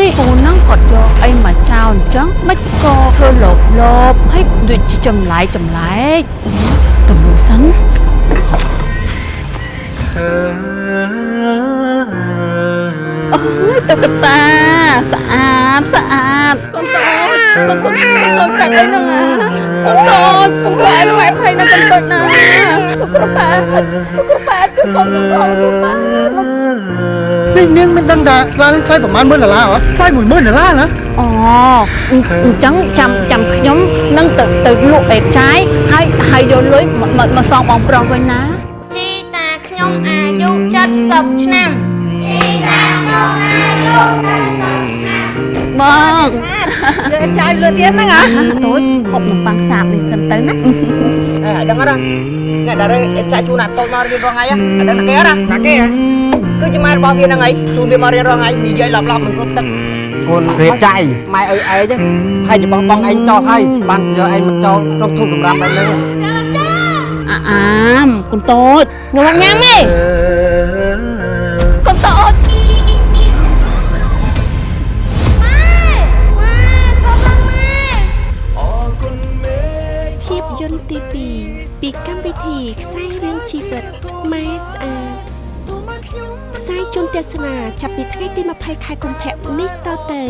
នេះពូនឹងគាត់យកអីមកចោលអញ្ចឹងមិនក៏ធ្វើលោបលោបហើយដូចជាចម្លែកចម្លែកទៅមើលសិនអូយតុក្កតាស្អាតស្អាតកូនតូចកូនតូចកូនកាច់អីហ្នឹងអាកូនតូចកុំខ្លាចម៉ែភ័យណាកូនតូចណាកូនប៉ាកូនប៉ាជួយកូនកូនប៉ាកូនប៉ា នេះនាងមិនដឹងថាខ្លានឹងថ្លៃប្រហែល10000ដុល្លារហ៎ថ្លៃ10000ដុល្លារណាអូអញ្ចឹងចាំចាំខ្ញុំនឹងទៅទៅលក់ឯចាយហើយហើយយកលុយមកមកមកសងបងប្រុសវិញណាជីតាខ្ញុំអាយុ70ឆ្នាំបងចាយលឿនទៀតហ្នឹងហ៎តូចហូបនំប៉័ងសាបនេះសិនទៅណាអេឲ្យដឹងអត់ អ្នកដែលចាយជូនអាតូចមករៀនរងថ្ងៃអត់ដឹងគេអត់តាគេហ៎គឺជាម៉ែរបស់វាហ្នឹងហើយជូនវាមករៀនរងថ្ងៃនិយាយឡប់ឡប់មិនគ្រប់ទឹកកូនរៀបចាយម៉ែអើឯងហើយជាបងបងឯងចោលហើយបានយកឯងមកចោលក្នុងធុងសម្រាប់ឯងហ្នឹងអាអាមកូនតូចខ្ញុំអត់ញ៉ាំទេ ភាពយន្តទី2ពីកម្មវិធីខ្សែរឿងជីវិតម៉ែស្អាតផ្សាយជូនទស្សនាចាប់ពីថ្ងៃទី20ខែកុម្ភៈនេះតទៅ